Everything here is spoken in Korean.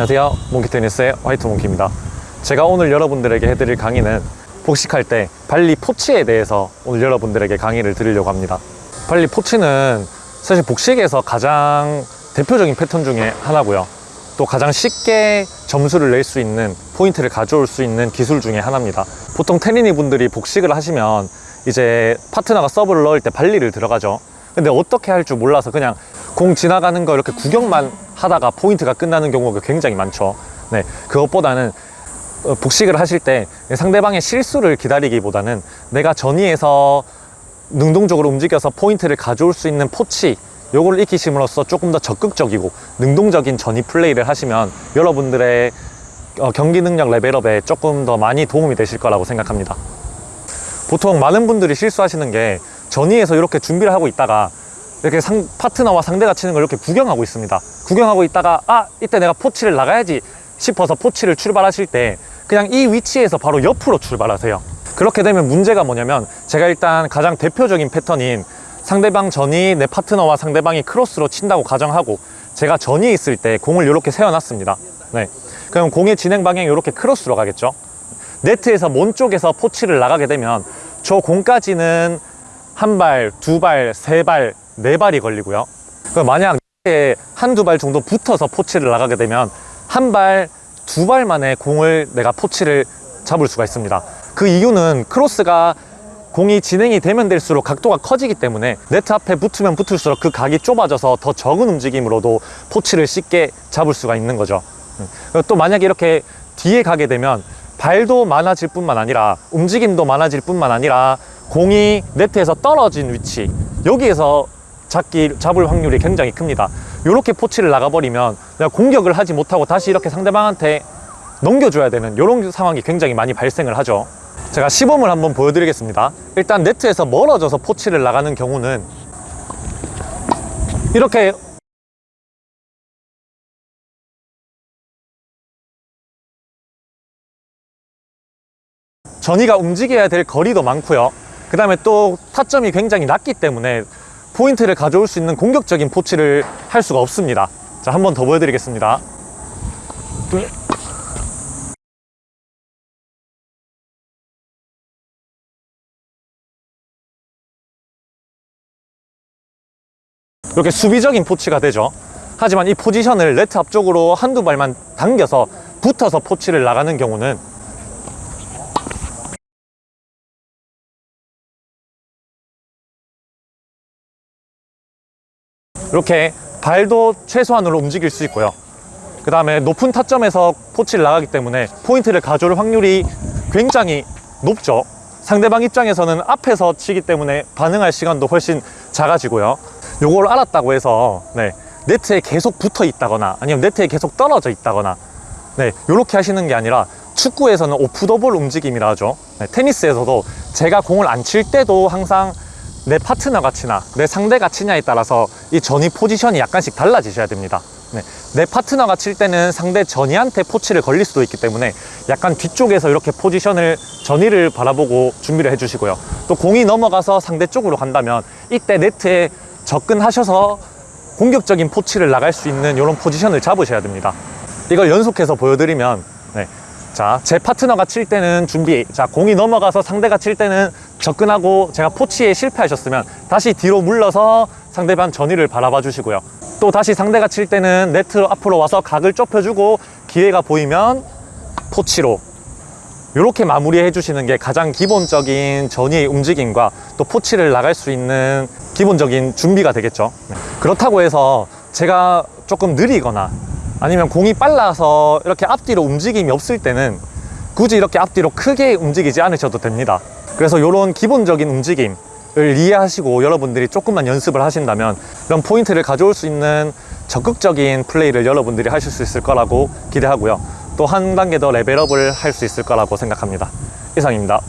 안녕하세요. 몽키테니스의 화이트 몽키입니다. 제가 오늘 여러분들에게 해드릴 강의는 복식할 때 발리 포치에 대해서 오늘 여러분들에게 강의를 드리려고 합니다. 발리 포치는 사실 복식에서 가장 대표적인 패턴 중에 하나고요. 또 가장 쉽게 점수를 낼 수 있는 포인트를 가져올 수 있는 기술 중에 하나입니다. 보통 테린이 분들이 복식을 하시면 이제 파트너가 서브를 넣을 때 발리를 들어가죠. 근데 어떻게 할 줄 몰라서 그냥 공 지나가는 거 이렇게 구경만 하다가 포인트가 끝나는 경우가 굉장히 많죠. 네 그것보다는 어, 복식을 하실 때 상대방의 실수를 기다리기보다는 내가 전위에서 능동적으로 움직여서 포인트를 가져올 수 있는 포치 요거를 익히심으로써 조금 더 적극적이고 능동적인 전위 플레이를 하시면 여러분들의 어, 경기 능력 level up에 조금 더 많이 도움이 되실 거라고 생각합니다. 보통 많은 분들이 실수하시는 게 전위에서 이렇게 준비를 하고 있다가 이렇게 상, 파트너와 상대가 치는 걸 이렇게 구경하고 있습니다. 구경하고 있다가 아 이때 내가 포치를 나가야지 싶어서 포치를 출발하실 때 그냥 이 위치에서 바로 옆으로 출발하세요. 그렇게 되면 문제가 뭐냐면 제가 일단 가장 대표적인 패턴인 상대방 전이 내 파트너와 상대방이 크로스로 친다고 가정하고 제가 전이 있을 때 공을 이렇게 세워놨습니다. 네. 그럼 공의 진행 방향이 이렇게 크로스로 가겠죠? 네트에서 먼 쪽에서 포치를 나가게 되면 저 공까지는 한 발, 두 발, 세 발, 네 발이 걸리고요. 만약 한두 발 정도 붙어서 포치를 나가게 되면 한 발, 두 발 만에 공을 내가 포치를 잡을 수가 있습니다. 그 이유는 크로스가 공이 진행이 되면 될수록 각도가 커지기 때문에 네트 앞에 붙으면 붙을수록 그 각이 좁아져서 더 적은 움직임으로도 포치를 쉽게 잡을 수가 있는 거죠. 음. 또 만약에 이렇게 뒤에 가게 되면 발도 많아질 뿐만 아니라 움직임도 많아질 뿐만 아니라 공이 네트에서 떨어진 위치 여기에서 잡기, 잡을 확률이 굉장히 큽니다. 이렇게 포치를 나가버리면 내가 공격을 하지 못하고 다시 이렇게 상대방한테 넘겨줘야 되는 이런 상황이 굉장히 많이 발생을 하죠. 제가 시범을 한번 보여드리겠습니다. 일단 네트에서 멀어져서 포치를 나가는 경우는 이렇게 전이가 움직여야 될 거리도 많고요. 그 다음에 또 타점이 굉장히 낮기 때문에 포인트를 가져올 수 있는 공격적인 포치를 할 수가 없습니다. 자 한 번 더 보여드리겠습니다. 이렇게 수비적인 포치가 되죠. 하지만 이 포지션을 네트 앞쪽으로 한두 발만 당겨서 붙어서 포치를 나가는 경우는 이렇게 발도 최소한으로 움직일 수 있고요. 그 다음에 높은 타점에서 포치를 나가기 때문에 포인트를 가져올 확률이 굉장히 높죠. 상대방 입장에서는 앞에서 치기 때문에 반응할 시간도 훨씬 작아지고요. 요걸 알았다고 해서 네, 네트에 계속 붙어 있다거나 아니면 네트에 계속 떨어져 있다거나 네, 이렇게 하시는 게 아니라 축구에서는 오프 더볼 움직임이라 하죠. 네, 테니스에서도 제가 공을 안 칠 때도 항상 내 파트너가 치나 내 상대가 치냐에 따라서 이 전위 포지션이 약간씩 달라지셔야 됩니다 네, 내 파트너가 칠 때는 상대 전위한테 포치를 걸릴 수도 있기 때문에 약간 뒤쪽에서 이렇게 포지션을 전위를 바라보고 준비를 해주시고요 또 공이 넘어가서 상대 쪽으로 간다면 이때 네트에 접근하셔서 공격적인 포치를 나갈 수 있는 이런 포지션을 잡으셔야 됩니다 이걸 연속해서 보여드리면 네. 자, 제 파트너가 칠 때는 준비 자, 공이 넘어가서 상대가 칠 때는 접근하고 제가 포치에 실패하셨으면 다시 뒤로 물러서 상대방 전위를 바라봐 주시고요. 또 다시 상대가 칠 때는 네트 앞으로 와서 각을 좁혀주고 기회가 보이면 포치로 이렇게 마무리해 주시는 게 가장 기본적인 전위의 움직임과 또 포치를 나갈 수 있는 기본적인 준비가 되겠죠. 그렇다고 해서 제가 조금 느리거나 아니면 공이 빨라서 이렇게 앞뒤로 움직임이 없을 때는 굳이 이렇게 앞뒤로 크게 움직이지 않으셔도 됩니다 그래서 이런 기본적인 움직임을 이해하시고 여러분들이 조금만 연습을 하신다면 이런 포인트를 가져올 수 있는 적극적인 플레이를 여러분들이 하실 수 있을 거라고 기대하고요. 또 한 단계 더 레벨업을 할 수 있을 거라고 생각합니다. 이상입니다